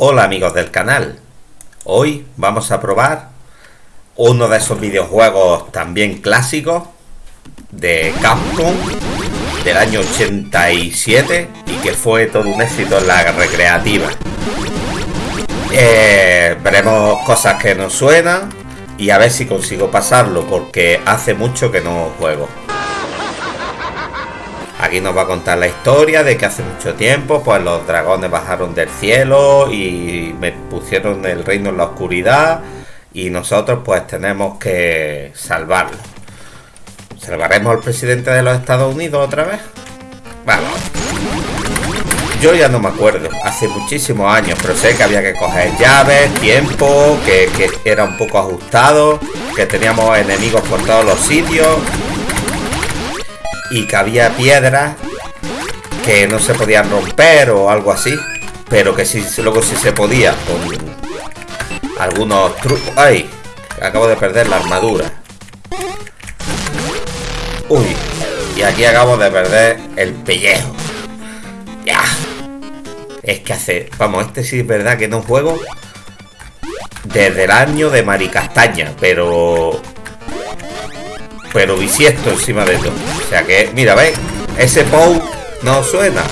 Hola amigos del canal, hoy vamos a probar uno de esos videojuegos también clásicos de Capcom del año 87 y que fue todo un éxito en la recreativa. Eh, veremos cosas que nos suenan y a ver si consigo pasarlo porque hace mucho que no juego. Aquí nos va a contar la historia de que hace mucho tiempo pues los dragones bajaron del cielo y me pusieron el reino en la oscuridad y nosotros pues tenemos que salvarlo. ¿Salvaremos al presidente de los Estados Unidos otra vez? Vamos. Yo ya no me acuerdo, hace muchísimos años, pero sé que había que coger llaves, tiempo, que, que era un poco ajustado, que teníamos enemigos por todos los sitios y que había piedras que no se podían romper o algo así, pero que sí, luego sí se podía con algunos trucos. ¡Ay! Acabo de perder la armadura. Uy, y aquí acabo de perder el pellejo. Ya. Es que hace... Vamos, este sí es verdad que no juego desde el año de Maricastaña, pero pero bisiesto encima de todo. O sea que, mira, ¿veis? Ese Pou no suena.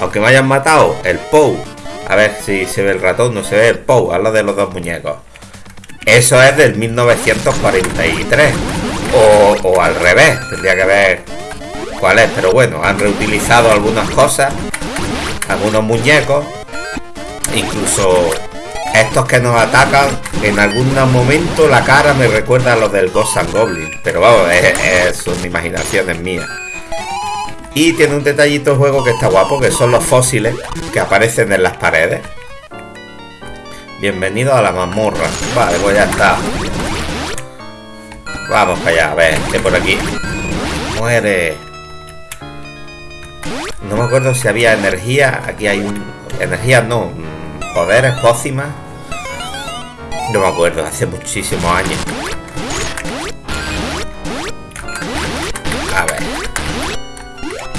Aunque me hayan matado, el Pou. A ver si se ve el ratón, no se ve el Pou, habla de los dos muñecos. Eso es del 1943. O, o al revés, tendría que ver cuál es. Pero bueno, han reutilizado algunas cosas, algunos muñecos. Incluso estos que nos atacan, en algún momento la cara me recuerda a los del Ghost and Goblin. Pero vamos, es, son imaginaciones mías. Y tiene un detallito juego que está guapo, que son los fósiles que aparecen en las paredes. Bienvenido a la mazmorra. Vale, pues ya está. Vamos para allá, a ver, que por aquí. Muere. No me acuerdo si había energía. Aquí hay un... Energía no. Poderes, pócimas. No me acuerdo, hace muchísimos años. A ver.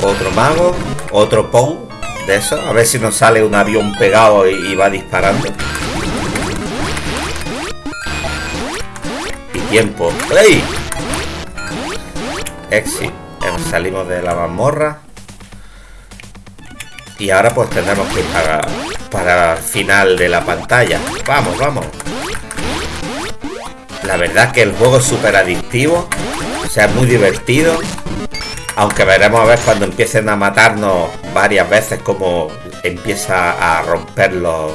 Otro mago. Otro Pou. De eso. A ver si nos sale un avión pegado y, va disparando. Y tiempo. ¡Ey! Exit. Salimos de la mazmorra. Y ahora pues tendremos que ir para, para el final de la pantalla. Vamos, vamos. La verdad que el juego es súper adictivo. O sea, es muy divertido. Aunque veremos a ver cuando empiecen a matarnos varias veces como empieza a romper los,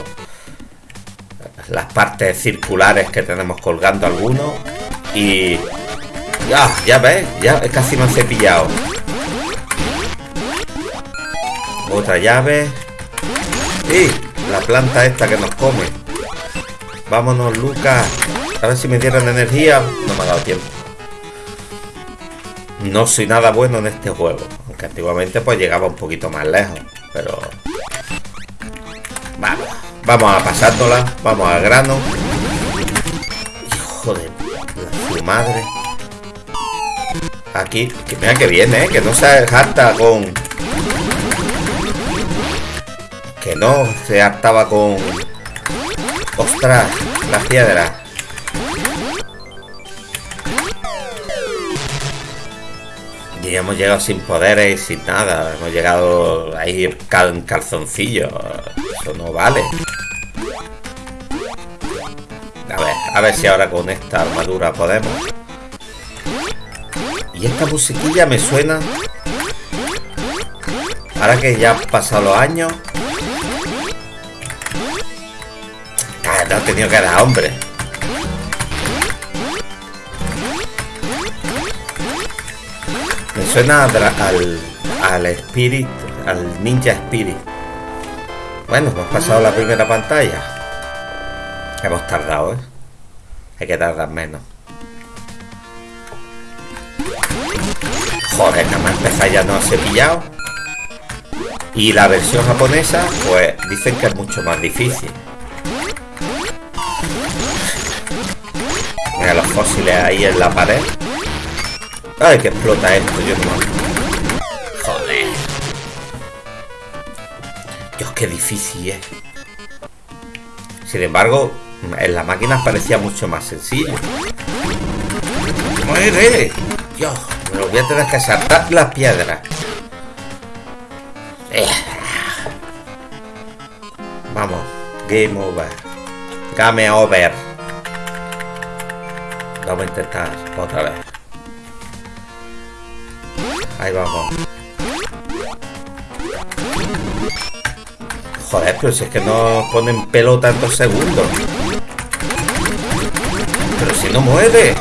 las partes circulares que tenemos colgando algunos. Y... Ya, ya ves, ya casi me han cepillado. Otra llave. Y la planta esta que nos come. Vámonos, Lucas. A ver si me dieran energía. No me ha dado tiempo. No soy nada bueno en este juego. Aunque antiguamente pues llegaba un poquito más lejos. Pero... Vamos. Vamos a pasárnosla. Vamos al grano. Hijo de su madre. Aquí. Que mira que viene, ¿eh? Que no se harta con... Que no se hartaba con... Ostras, la piedra. Y hemos llegado sin poderes y sin nada. Hemos llegado ahí en calzoncillo. Eso no vale. A ver, a ver si ahora con esta armadura podemos. Y esta musiquilla me suena. Ahora que ya han pasado los años. No he tenido que dar hombre. suena al, al Spirit, al Ninja Spirit. Bueno, hemos pasado la primera pantalla. Hemos tardado, ¿eh? Hay que tardar menos. Joder, nada más empezar ya no se pillado. Y la versión japonesa, pues dicen que es mucho más difícil. Fósiles ahí en la pared. Ay, que explota esto, yo no. Joder. Dios, qué difícil es. Sin embargo, en la máquina parecía mucho más sencillo. ¡Muere! Dios, me lo voy a tener que saltar las piedras. Eh. Vamos, game over. Game over. Vamos a intentar otra vez. Ahí vamos. Joder, pero si es que no ponen pelo tantos segundos. Pero si no mueve.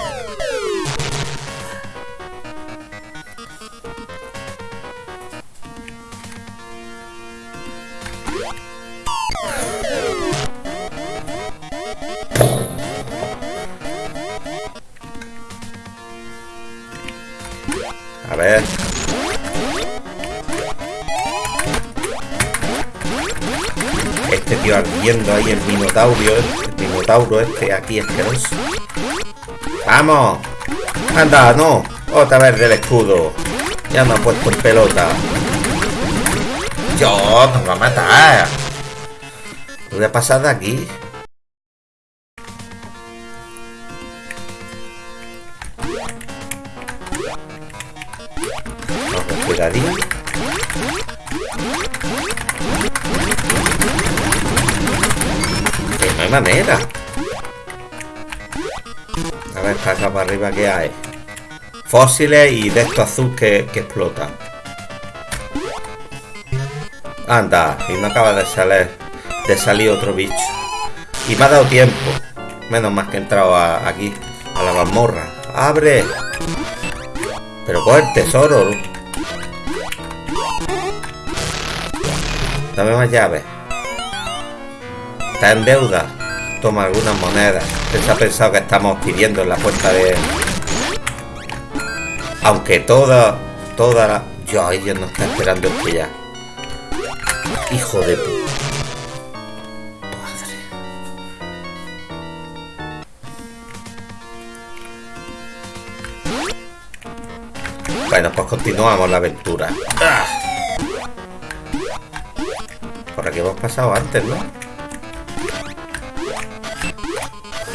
A ver. Este tío ardiendo ahí el minotaurio, el minotauro este aquí asqueroso. ¡Vamos! ¡Anda, no! Otra vez del escudo. Ya me ha puesto en pelota. ¡Yo! ¡Nos va a matar! Voy a pasar de aquí. Acá para arriba que hay. Fósiles y de esto azul que, que explota. Anda, y me acaba de salir de salir otro bicho. Y me ha dado tiempo. Menos más que he entrado aquí, a la mazmorra. ¡Abre! Pero coge el tesoro. Dame más llaves. Está en deuda. Toma algunas monedas. Se ha pensado que estamos pidiendo en la puerta de... Aunque toda... Toda la... Yo, ellos no está esperando que ya. Hijo de puta. Padre. Bueno, pues continuamos la aventura. ¡Ah! Por aquí hemos pasado antes, ¿no?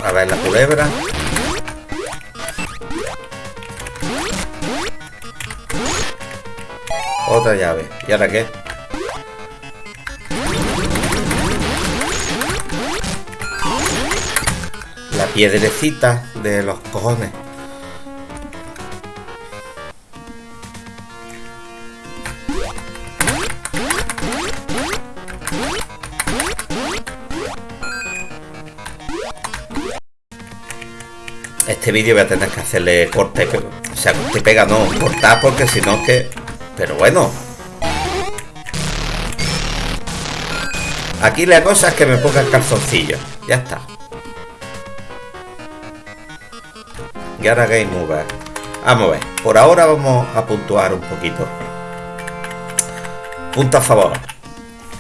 A ver la culebra. Otra llave. ¿Y ahora qué? La piedrecita de los cojones. Este vídeo voy a tener que hacerle corte, o sea, corte pega, no, cortar porque si no que... Pero bueno. Aquí la cosa es que me ponga el calzoncillo. Ya está. Y ahora Game Over. Vamos a ver. Por ahora vamos a puntuar un poquito. Punto a favor.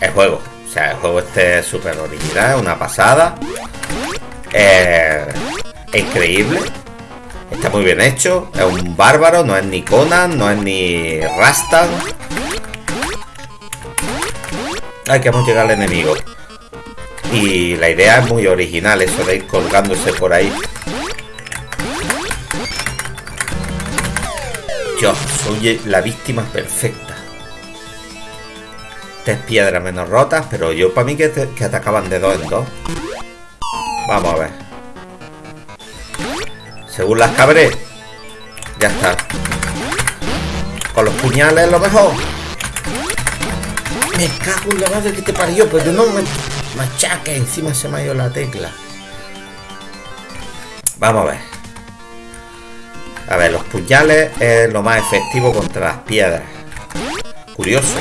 El juego. O sea, el juego este es súper original, una pasada. Eh, increíble. Está muy bien hecho. Es un bárbaro, no es ni Conan, no es ni Rastan. Ay, que llegado al enemigo. Y la idea es muy original, eso de ir colgándose por ahí. Yo soy la víctima perfecta. Tres piedras menos rotas, pero yo para mí que, te- que atacaban de dos en dos. Vamos a ver. Según las cabré. Ya está. Con los puñales lo mejor. Me cago en la madre que te parió, pero no me machaque. Encima se me ha ido la tecla. Vamos a ver. A ver, los puñales es lo más efectivo contra las piedras. Curioso.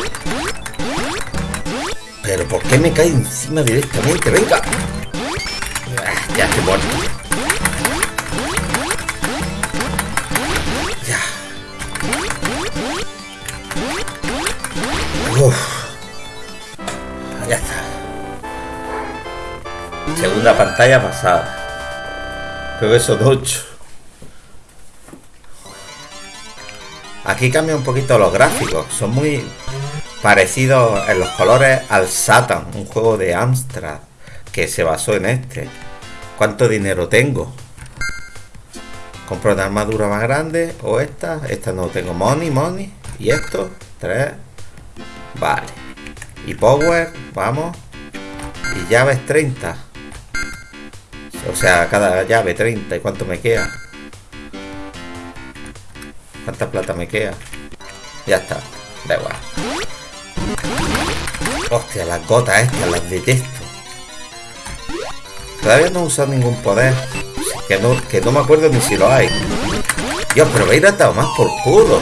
Pero ¿por qué me cae encima directamente? ¡Venga! Ah, ya estoy muerto. Uf. Ya está. Segunda pantalla pasada. Creo que son 8. Aquí cambia un poquito los gráficos. Son muy parecidos en los colores al Satan, un juego de Amstrad que se basó en este. ¿Cuánto dinero tengo? Compro una armadura más grande o esta. Esta no tengo money, money. Y esto, tres. Vale. Y power, vamos. Y llaves 30. O sea, cada llave 30. ¿Y cuánto me queda? ¿Cuánta plata me queda? Ya está. Da igual. Hostia, las gotas estas las detesto. Todavía no he usado ningún poder. Que no, que no me acuerdo ni si lo hay. Dios, pero me a más por culo.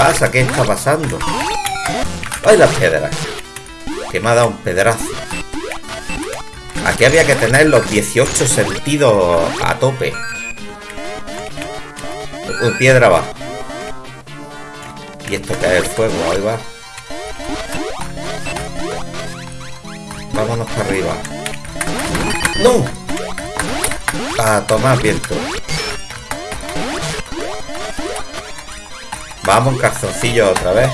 Pasa? ¿Qué está pasando? ¡Ay, las piedras! Que me ha dado un pedazo. Aquí había que tener los 18 sentidos a tope. Piedra va. Y esto cae el fuego, ahí va. Vámonos para arriba. ¡No! A tomar viento. Vamos, calzoncillo otra vez.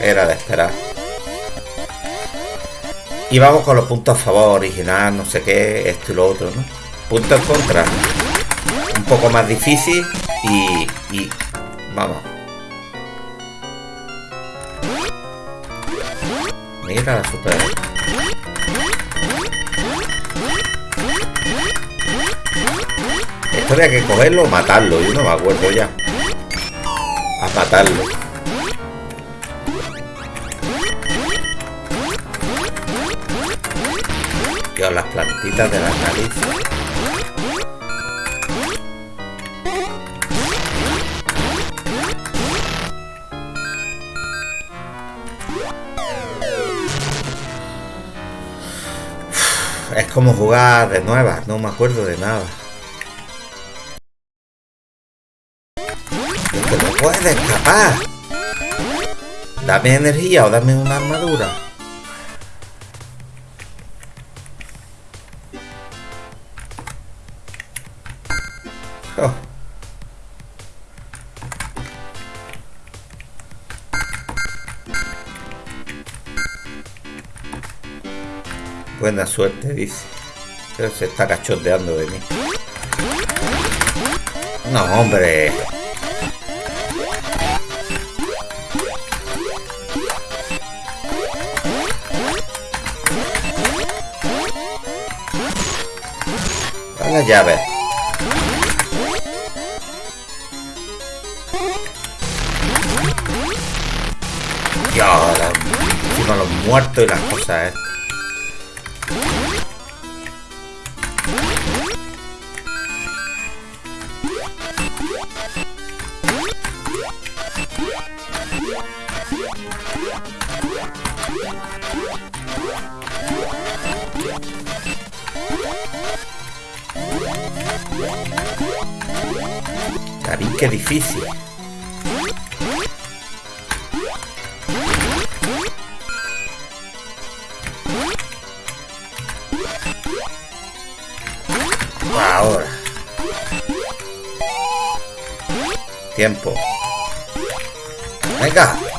Era de esperar. Y vamos con los puntos a favor, original, no sé qué, esto y lo otro, ¿no? Puntos en contra. Un poco más difícil y, y vamos. Mira la super. Esto había que cogerlo o matarlo, yo no me acuerdo ya. A matarlo. las plantitas de la nariz. Es como jugar de nuevas, no me acuerdo de nada. Puedes escapar. Dame energía o dame una armadura. Buena suerte, dice. Pero se está cachondeando de mí. No, hombre. A la llave. Ahora, encima los muertos y las cosas estas. Qué difícil. Ahora. Tiempo. Venga.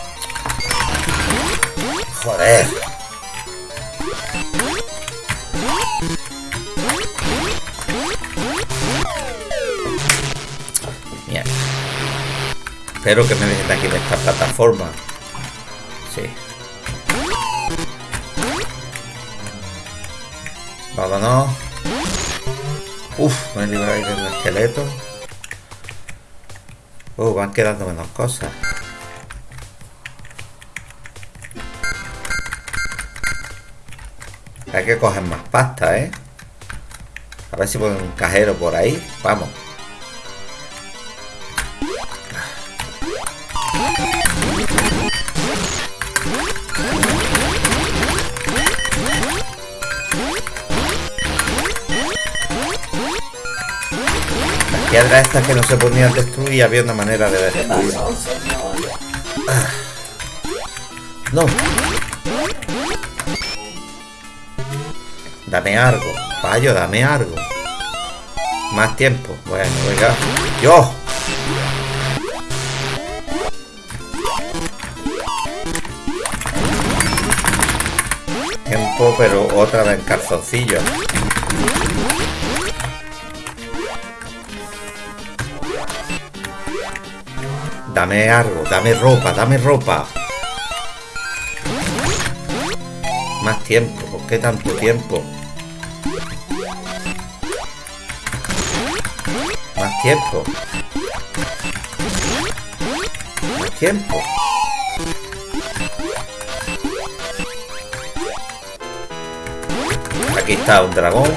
Espero que me dejen aquí en esta plataforma. Sí. Vámonos. Uf, me he librado ahí del esqueleto. Uh, van quedando menos cosas. Hay que coger más pasta, ¿eh? A ver si ponen un cajero por ahí. Vamos. Piedras estas que no se podían destruir había una manera de destruir. Ah. No. Dame algo. Payo, dame algo. Más tiempo. Bueno, venga. ¡Yo! Tiempo, pero otra vez en calzoncillo. Dame algo, dame ropa, dame ropa. Más tiempo, ¿por qué tanto tiempo? Más tiempo. Más tiempo. Aquí está un dragón.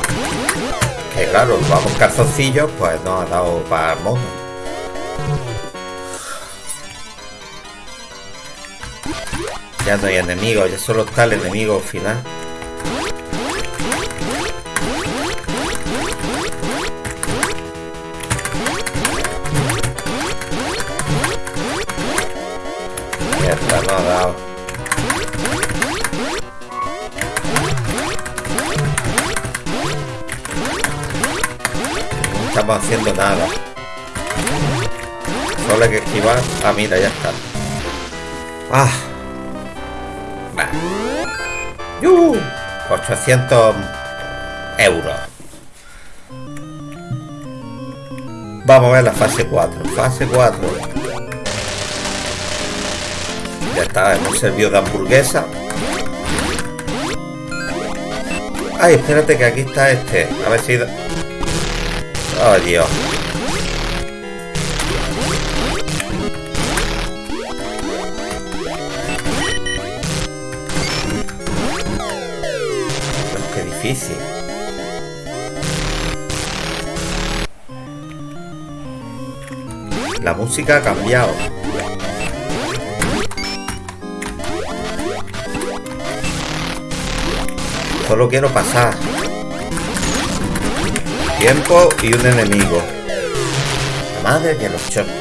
Que claro, vamos calzoncillos, pues nos ha dado para el mono. Ya no hay enemigos, ya solo está el enemigo final. Mierda, no ha dado. No estamos haciendo nada. Solo hay que esquivar. Ah, mira, ya está. Ah. Va. ¡Yuhu! 800 euros. Vamos a ver la fase 4. Fase 4. Ya está, hemos servido de hamburguesa. Ay, espérate que aquí está este. A ver si... Oh, Dios. La música ha cambiado. Solo quiero pasar. Tiempo y un enemigo. La madre que los chocos.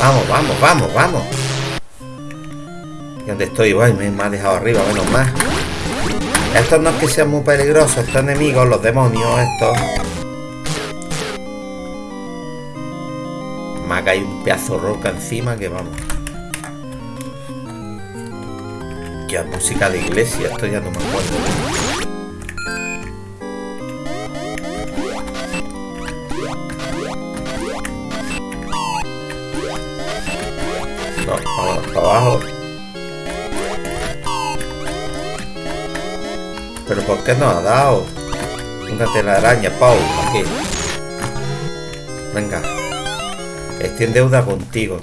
Vamos, vamos, vamos, vamos. ¿Y dónde estoy? Me, me ha dejado arriba, menos más. Estos no es que sean muy peligrosos, estos enemigos, los demonios, estos. Me ha caído un pedazo roca encima que vamos. Ya, música de iglesia, esto ya no me acuerdo. Vamos para abajo. ¿Por qué no ha dado? Una telaraña, Pau, aquí. Venga. Estoy en deuda contigo.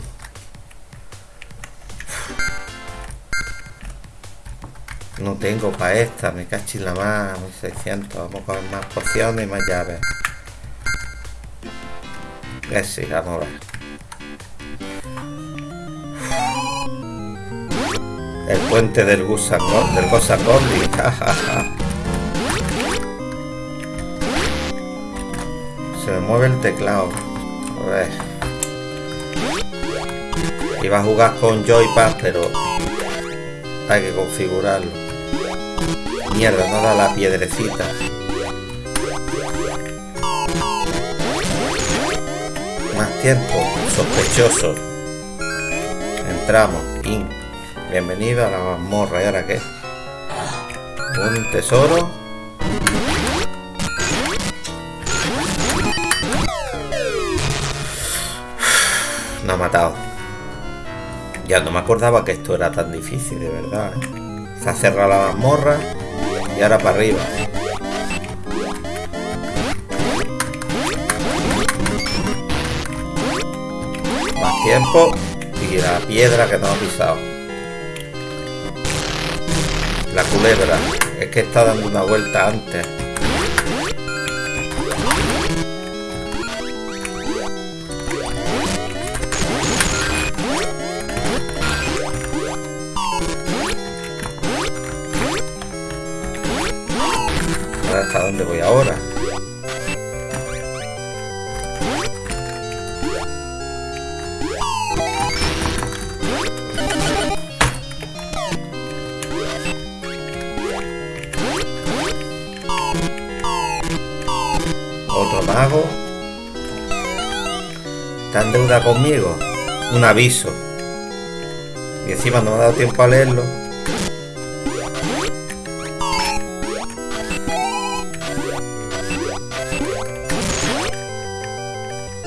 No tengo para esta, me cachis la más, 1600. Vamos a coger más porciones y más llaves. Sí, vamos a ver. El puente del Gusangón, del Gosacondi. Se me mueve el teclado. A ver. Iba a jugar con Joypad, pero hay que configurarlo. Mierda, no da la piedrecita. Más tiempo, sospechoso. Entramos. Bienvenido a la mazmorra. ¿Y ahora qué? Un tesoro. Ha matado. Ya no me acordaba que esto era tan difícil, de verdad. ¿eh? Se ha cerrado la mazmorra y ahora para arriba. Más tiempo y la piedra que no ha pisado. La culebra. Es que está dando una vuelta antes. Conmigo? Un aviso. Y encima no me ha dado tiempo a leerlo.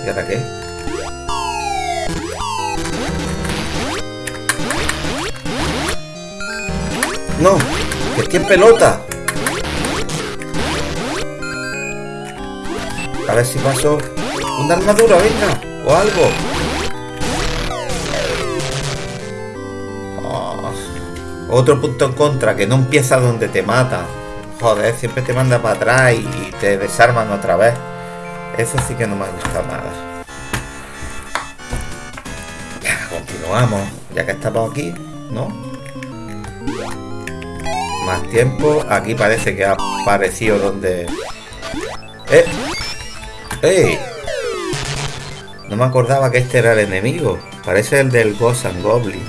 ¿Y ahora qué? No, que estoy en pelota. A ver si paso una armadura, venga, o algo. Oh, otro punto en contra, que no empieza donde te mata. Joder, siempre te manda para atrás y te desarman otra vez. Eso sí que no me gusta nada. Ya, continuamos. Ya que estamos aquí, ¿no? Más tiempo. Aquí parece que ha aparecido donde... ¡Eh! ¡Ey! No me acordaba que este era el enemigo. Parece el del Ghost Goblin.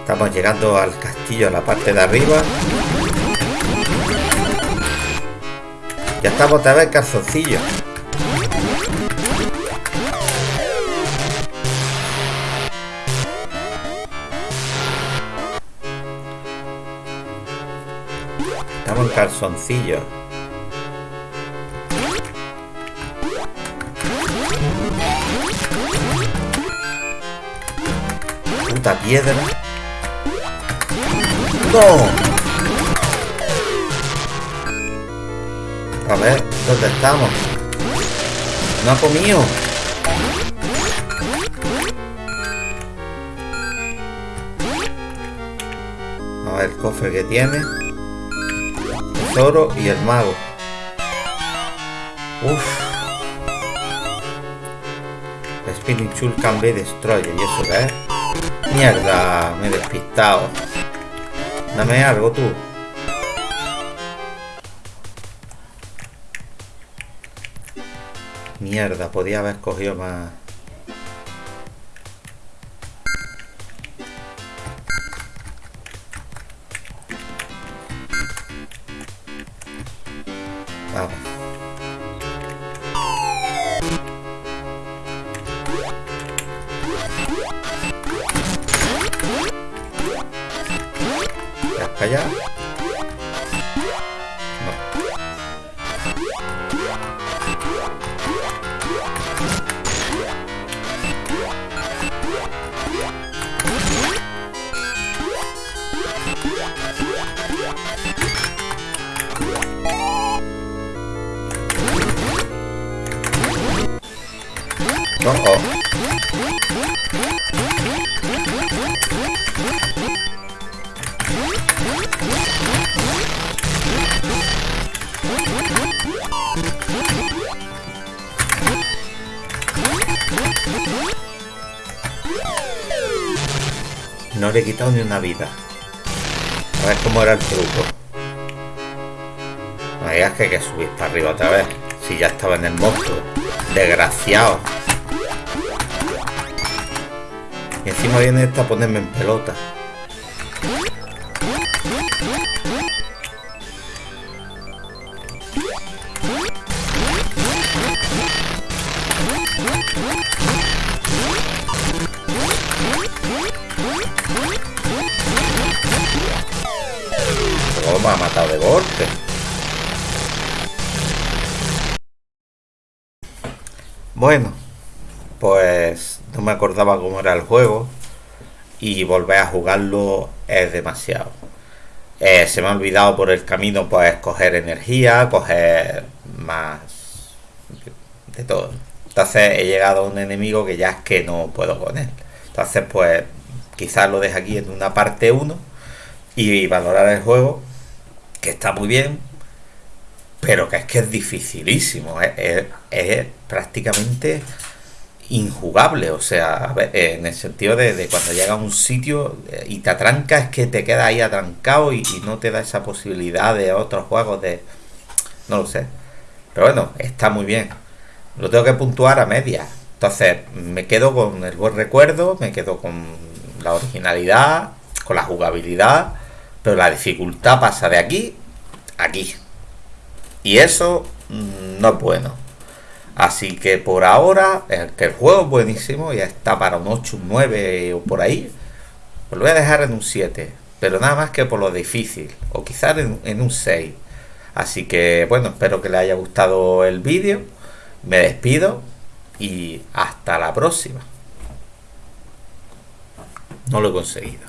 Estamos llegando al castillo, a la parte de arriba. Ya estamos otra vez calzoncillo. Calzoncillo. Puta piedra. ¡No! A ver, ¿dónde estamos? No ha comido. A ver el cofre que tiene. Tesoro y el mago. Uf. Chul can be destroyer. ¿Y eso qué es? Mierda, me he despistado. Dame algo tú. Mierda, podía haber cogido más. Vamos. ¿Ya No le he quitado ni una vida. A ver cómo era el truco. No digas que hay que subir para arriba otra vez. Si ya estaba en el monstruo. Desgraciado. Y encima viene esta a ponerme en pelota. Bueno, pues no me acordaba cómo era el juego y volver a jugarlo es demasiado. Eh, se me ha olvidado por el camino pues coger energía, coger más de todo. Entonces he llegado a un enemigo que ya es que no puedo con él. Entonces pues quizás lo deje aquí en una parte 1 y valorar el juego, que está muy bien, pero que es que es dificilísimo, es, prácticamente injugable, o sea, en el sentido de, cuando llega a un sitio eh, y te atranca, es que te quedas ahí atrancado y, no te da esa posibilidad de otros juegos de... no lo sé. Pero bueno, está muy bien. Lo tengo que puntuar a media. Entonces, me quedo con el buen recuerdo, me quedo con la originalidad, con la jugabilidad, pero la dificultad pasa de aquí a aquí. Y eso mm, no es bueno. Así que por ahora, que el juego es buenísimo, ya está para un 8, un 9 o por ahí, pues lo voy a dejar en un 7. Pero nada más que por lo difícil, o quizás en, en un 6. Así que bueno, espero que les haya gustado el vídeo. Me despido y hasta la próxima. No lo he conseguido.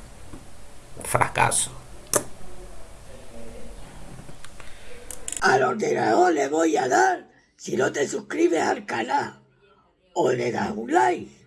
Fracaso. Al ordenador le voy a dar si no te suscribes al canal o le das un like.